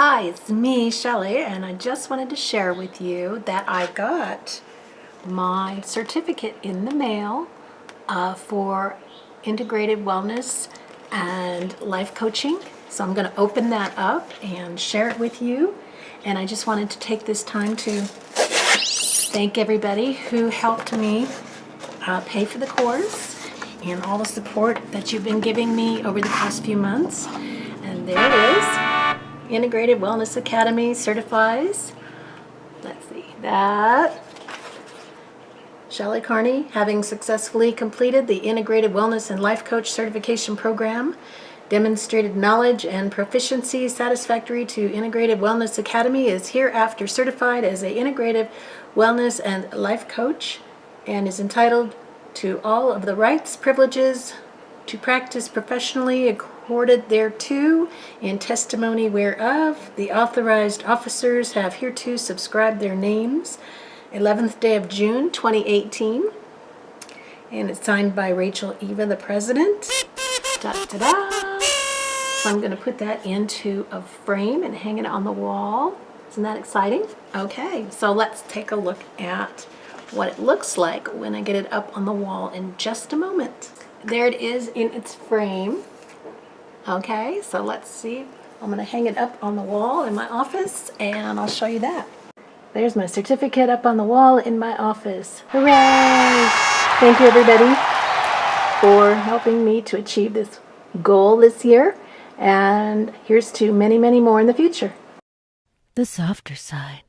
Hi, it's me, Shelley, and I just wanted to share with you that I got my certificate in the mail uh, for integrated wellness and life coaching. So I'm going to open that up and share it with you. And I just wanted to take this time to thank everybody who helped me uh, pay for the course and all the support that you've been giving me over the past few months. And there it is. Integrated Wellness Academy certifies, let's see, that. Shelley Carney, having successfully completed the Integrated Wellness and Life Coach Certification Program, demonstrated knowledge and proficiency satisfactory to Integrated Wellness Academy, is hereafter certified as a Integrative Wellness and Life Coach and is entitled to all of the rights, privileges, to practice professionally accorded thereto, in testimony whereof the authorized officers have hereto subscribed their names. 11th day of June 2018. And it's signed by Rachel Eva, the president. Da, da, da. So I'm going to put that into a frame and hang it on the wall. Isn't that exciting? Okay, so let's take a look at what it looks like when I get it up on the wall in just a moment there it is in its frame. Okay, so let's see. I'm going to hang it up on the wall in my office and I'll show you that. There's my certificate up on the wall in my office. Hooray! Thank you everybody for helping me to achieve this goal this year and here's to many, many more in the future. The softer side.